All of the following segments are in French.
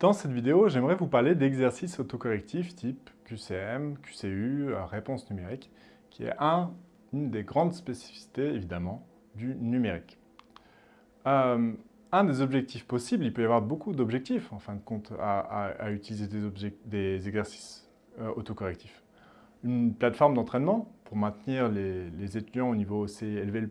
Dans cette vidéo, j'aimerais vous parler d'exercices autocorrectifs type QCM, QCU, euh, réponse numérique, qui est un, une des grandes spécificités, évidemment, du numérique. Euh, un des objectifs possibles, il peut y avoir beaucoup d'objectifs, en fin de compte, à, utiliser des, exercices euh, autocorrectifs. Une plateforme d'entraînement pour maintenir les, étudiants au niveau aussi élevé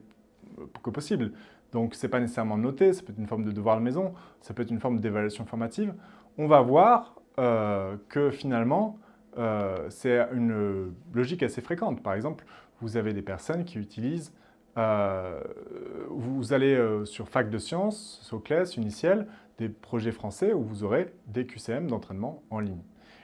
que possible. Donc, ce n'est pas nécessairement noté, ça peut être une forme de devoir la maison, ça peut être une forme d'évaluation formative. On va voir euh, que finalement, euh, c'est une logique assez fréquente. Par exemple, vous avez des personnes qui utilisent, euh, vous allez sur Fac de Sciences, Soclès, Uniciel, des projets français où vous aurez des QCM d'entraînement en ligne.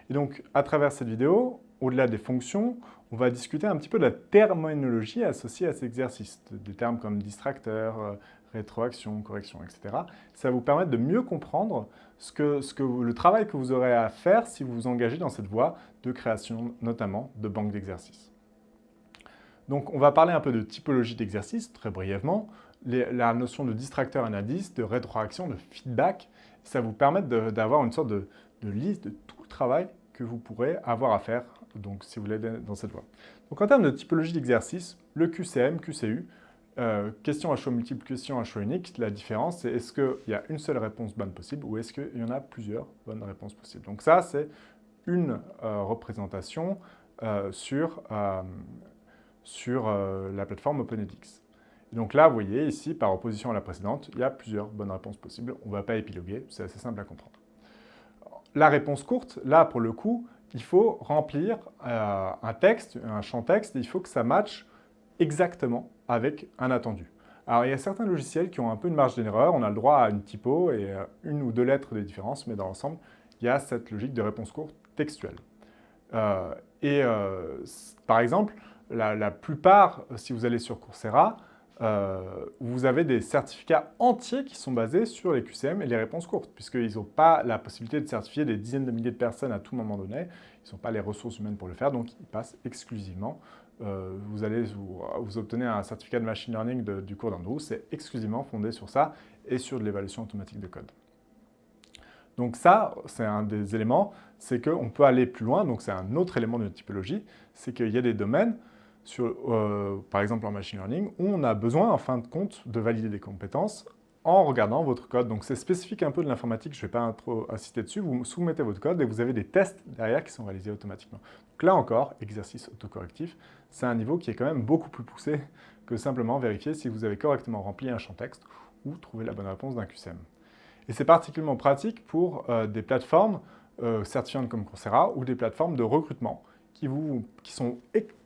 Et donc, à travers cette vidéo, au-delà des fonctions, on va discuter un petit peu de la terminologie associée à ces exercices, des termes comme distracteur, rétroaction, correction, etc. Ça vous permettre de mieux comprendre ce que, le travail que vous aurez à faire si vous vous engagez dans cette voie de création, notamment de banques d'exercices. Donc, on va parler un peu de typologie d'exercice, très brièvement, la notion de distracteur et d'indice, de rétroaction, de feedback. Ça vous permettre d'avoir une sorte de, de liste de tout le travail que vous pourrez avoir à faire donc, si vous voulez dans cette voie. Donc, en termes de typologie d'exercice, le QCM, QCU, euh, question à choix multiple, question à choix unique, la différence, c'est est-ce qu'il y a une seule réponse bonne possible ou est-ce qu'il y en a plusieurs bonnes réponses possibles? Donc ça, c'est une euh, représentation euh, sur, sur la plateforme OpenEdX. donc là, vous voyez ici, par opposition à la précédente, il y a plusieurs bonnes réponses possibles. On ne va pas épiloguer, c'est assez simple à comprendre. La réponse courte, là, pour le coup, il faut remplir un texte, un champ texte, et il faut que ça matche exactement avec un attendu. Alors, il y a certains logiciels qui ont un peu une marge d'erreur, on a le droit à une typo et euh, une ou deux lettres de différence, mais dans l'ensemble, il y a cette logique de réponse courte textuelle. Euh, et euh, par exemple, la, plupart, si vous allez sur Coursera, vous avez des certificats entiers qui sont basés sur les QCM et les réponses courtes, puisqu'ils n'ont pas la possibilité de certifier des dizaines de milliers de personnes à tout moment donné, ils n'ont pas les ressources humaines pour le faire, donc ils passent exclusivement euh, vous allez vous, obtenez un certificat de machine learning du cours d'Andrew, c'est exclusivement fondé sur ça et sur de l'évaluation automatique de code. Donc ça, c'est un des éléments, c'est qu'on peut aller plus loin, donc c'est un autre élément de typologie, c'est qu'il y a des domaines, euh, par exemple en machine learning, où on a besoin en fin de compte de valider des compétences en regardant votre code. Donc c'est spécifique un peu de l'informatique, je ne vais pas trop insister dessus, vous soumettez votre code et vous avez des tests derrière qui sont réalisés automatiquement. Là encore, exercice autocorrectif, c'est un niveau qui est quand même beaucoup plus poussé que simplement vérifier si vous avez correctement rempli un champ texte ou trouver la bonne réponse d'un QCM. Et c'est particulièrement pratique pour euh, des plateformes euh, certifiantes comme Coursera ou des plateformes de recrutement qui, sont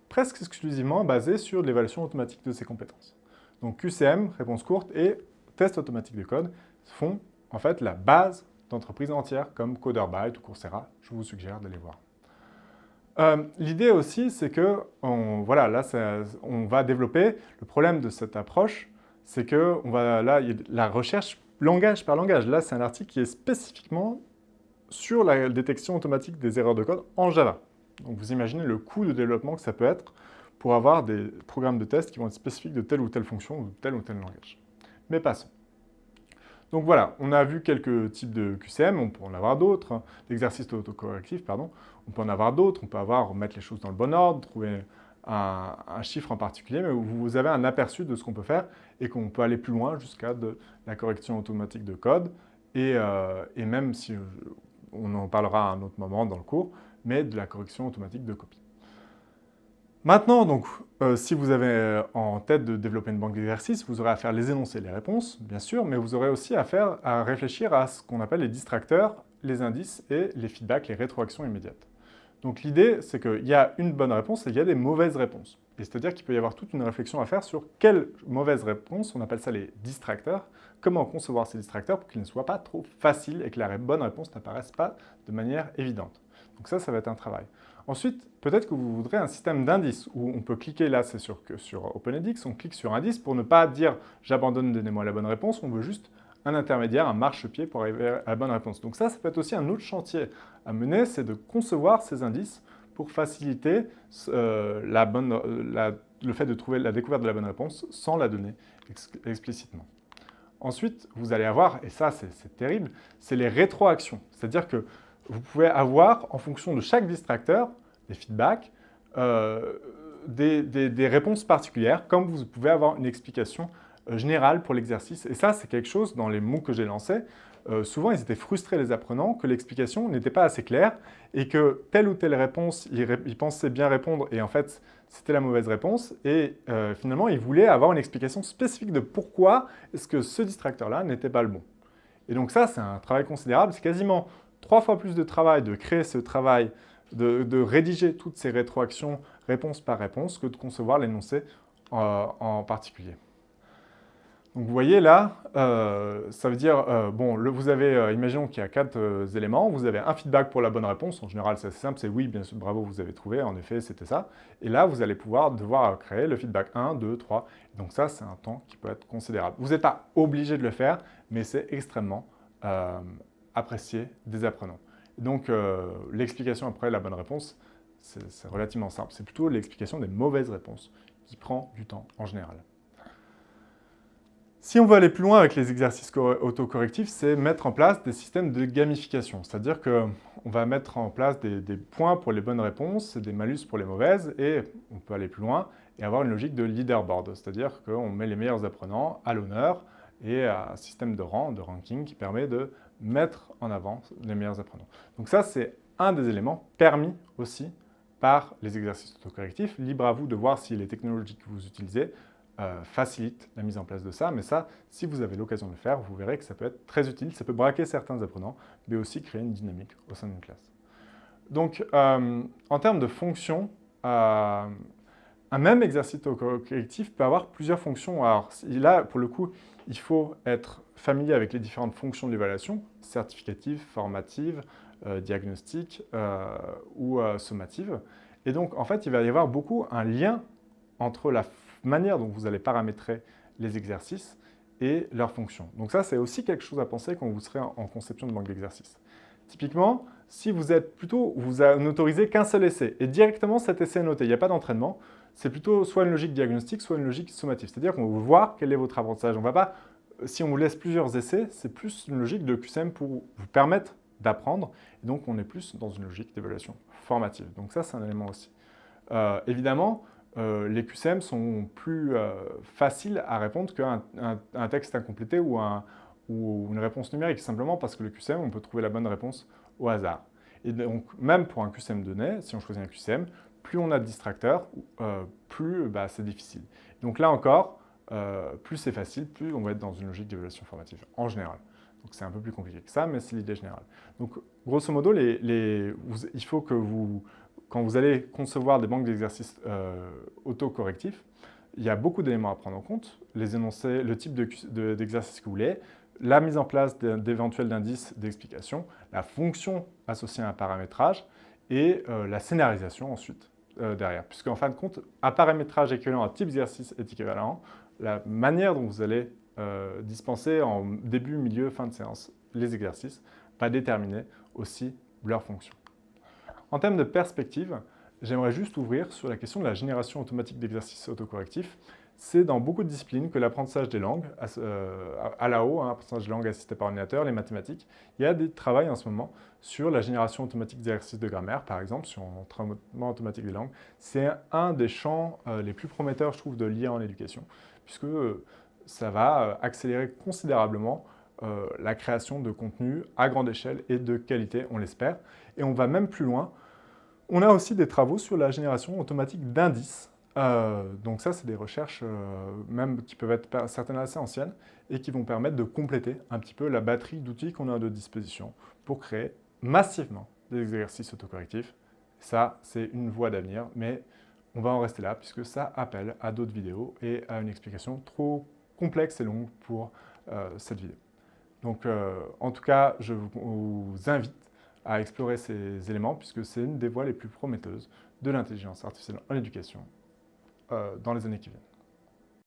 presque exclusivement basées sur l'évaluation automatique de ces compétences. Donc QCM, réponse courte, et tests automatiques de code font en fait la base d'entreprises entières comme CoderByte ou Coursera. Je vous suggère d'aller voir. Euh, l'idée aussi, c'est que voilà, là, on va développer. Le problème de cette approche, c'est que on va, là, la recherche langage par langage. Là, c'est un article qui est spécifiquement sur la détection automatique des erreurs de code en Java. Donc, vous imaginez le coût de développement que ça peut être pour avoir des programmes de test qui vont être spécifiques de telle ou telle fonction ou de tel ou tel langage mais passons. Donc voilà, on a vu quelques types de QCM, on peut en avoir d'autres, hein. d'exercices autocorrectifs, pardon. On peut en avoir d'autres, on peut avoir, mettre les choses dans le bon ordre, trouver un, chiffre en particulier, mais vous avez un aperçu de ce qu'on peut faire et qu'on peut aller plus loin jusqu'à la correction automatique de code et, euh, et même si on en parlera à un autre moment dans le cours, mais de la correction automatique de copie. Maintenant, donc, euh, si vous avez euh, en tête de développer une banque d'exercices, vous aurez à faire les énoncés et les réponses, bien sûr, mais vous aurez aussi à, faire, à réfléchir à ce qu'on appelle les distracteurs, les indices et les feedbacks, les rétroactions immédiates. Donc l'idée, c'est qu'il y a une bonne réponse et il y a des mauvaises réponses. C'est-à-dire qu'il peut y avoir toute une réflexion à faire sur quelles mauvaises réponses, on appelle ça les distracteurs, comment concevoir ces distracteurs pour qu'ils ne soient pas trop faciles et que la bonne réponse n'apparaisse pas de manière évidente. Donc ça, ça va être un travail. Ensuite, peut-être que vous voudrez un système d'indices où on peut cliquer, là c'est sur, sur OpenEdX, on clique sur indice pour ne pas dire « j'abandonne, donnez-moi la bonne réponse », on veut juste un intermédiaire, un marchepied pour arriver à la bonne réponse. Donc ça, ça peut être aussi un autre chantier à mener, c'est de concevoir ces indices pour faciliter euh, bonne, le fait de trouver la découverte de la bonne réponse sans la donner explicitement. Ensuite, vous allez avoir, et ça c'est terrible, c'est les rétroactions. C'est-à-dire que vous pouvez avoir, en fonction de chaque distracteur, des feedbacks, euh, des, réponses particulières, comme vous pouvez avoir une explication euh, générale pour l'exercice. Et ça, c'est quelque chose, dans les mots que j'ai lancés, euh, souvent ils étaient frustrés les apprenants que l'explication n'était pas assez claire et que telle ou telle réponse, ils, pensaient bien répondre et en fait c'était la mauvaise réponse et finalement ils voulaient avoir une explication spécifique de pourquoi est-ce que ce distracteur-là n'était pas le bon. Et donc ça c'est un travail considérable, c'est quasiment trois fois plus de travail de créer ce travail, de, rédiger toutes ces rétroactions réponse par réponse que de concevoir l'énoncé euh, en particulier. Donc vous voyez là, euh, ça veut dire, euh, bon, vous avez, imaginons qu'il y a quatre éléments, vous avez un feedback pour la bonne réponse, en général c'est assez simple, c'est oui, bien sûr, bravo, vous avez trouvé, en effet, c'était ça. Et là, vous allez pouvoir devoir créer le feedback 1, 2, 3, donc ça, c'est un temps qui peut être considérable. Vous n'êtes pas obligé de le faire, mais c'est extrêmement apprécié des apprenants. Donc, euh, l'explication après la bonne réponse, c'est relativement simple. C'est plutôt l'explication des mauvaises réponses qui prend du temps en général. Si on veut aller plus loin avec les exercices autocorrectifs, c'est mettre en place des systèmes de gamification. C'est-à-dire qu'on va mettre en place des, des, points pour les bonnes réponses, des malus pour les mauvaises, et on peut aller plus loin et avoir une logique de leaderboard. C'est-à-dire qu'on met les meilleurs apprenants à l'honneur et un système de rang, de ranking qui permet de mettre en avant les meilleurs apprenants. Donc ça, c'est un des éléments permis aussi par les exercices autocorrectifs. Libre à vous de voir si les technologies que vous utilisez euh, facilitent la mise en place de ça. Mais ça, si vous avez l'occasion de le faire, vous verrez que ça peut être très utile. Ça peut braquer certains apprenants, mais aussi créer une dynamique au sein d'une classe. Donc, euh, en termes de fonctions, euh, un même exercice autocorrectif peut avoir plusieurs fonctions. Alors là, pour le coup, il faut être familier avec les différentes fonctions d'évaluation, certificative, formative, euh, diagnostique euh, ou euh, sommative. Et donc, en fait, il va y avoir beaucoup un lien entre la manière dont vous allez paramétrer les exercices et leurs fonctions. Donc ça, c'est aussi quelque chose à penser quand vous serez en, conception de banque d'exercices. Typiquement, si vous êtes plutôt, vous n'autorisez qu'un seul essai, et directement cet essai est noté, il n'y a pas d'entraînement, c'est plutôt soit une logique diagnostique, soit une logique sommative. C'est-à-dire qu'on va voir quel est votre apprentissage. On va pas si on vous laisse plusieurs essais, c'est plus une logique de QCM pour vous permettre d'apprendre. Et donc, on est plus dans une logique d'évaluation formative. Donc ça, c'est un élément aussi. Euh, évidemment, euh, les QCM sont plus euh, faciles à répondre qu'un texte incomplété ou, ou, une réponse numérique, simplement parce que le QCM, on peut trouver la bonne réponse au hasard. Et donc, même pour un QCM donné, si on choisit un QCM, plus on a de distracteurs, plus bah, c'est difficile. Donc là encore, euh, plus c'est facile, plus on va être dans une logique d'évaluation formative, en général. Donc c'est un peu plus compliqué que ça, mais c'est l'idée générale. Donc grosso modo, il faut que vous, quand vous allez concevoir des banques d'exercices euh, autocorrectifs, il y a beaucoup d'éléments à prendre en compte, les énoncés, le type d'exercice que vous voulez, la mise en place d'éventuels indices d'explication, la fonction associée à un paramétrage et euh, la scénarisation ensuite derrière. Puisqu'en fin de compte, un paramétrage équivalent à type d'exercice est équivalent la manière dont vous allez euh, dispenser en début, milieu, fin de séance les exercices va déterminer aussi leur fonction. En termes de perspective, j'aimerais juste ouvrir sur la question de la génération automatique d'exercices autocorrectifs. C'est dans beaucoup de disciplines que l'apprentissage des langues, euh, à la haut, hein, l'apprentissage des langues assisté par ordinateur, les mathématiques, il y a des travaux en ce moment sur la génération automatique d'exercices de grammaire, par exemple, sur l'entraînement automatique des langues. C'est un des champs euh, les plus prometteurs, je trouve, de l'IA en éducation puisque euh, ça va euh, accélérer considérablement euh, la création de contenu à grande échelle et de qualité, on l'espère. Et on va même plus loin. On a aussi des travaux sur la génération automatique d'indices. Donc ça, c'est des recherches même qui peuvent être certaines assez anciennes et qui vont permettre de compléter un petit peu la batterie d'outils qu'on a à notre disposition pour créer massivement des exercices autocorrectifs. Ça, c'est une voie d'avenir, mais on va en rester là puisque ça appelle à d'autres vidéos et à une explication trop complexe et longue pour euh, cette vidéo. Donc euh, en tout cas, je vous invite à explorer ces éléments puisque c'est une des voies les plus prometteuses de l'intelligence artificielle en éducation euh, dans les années qui viennent.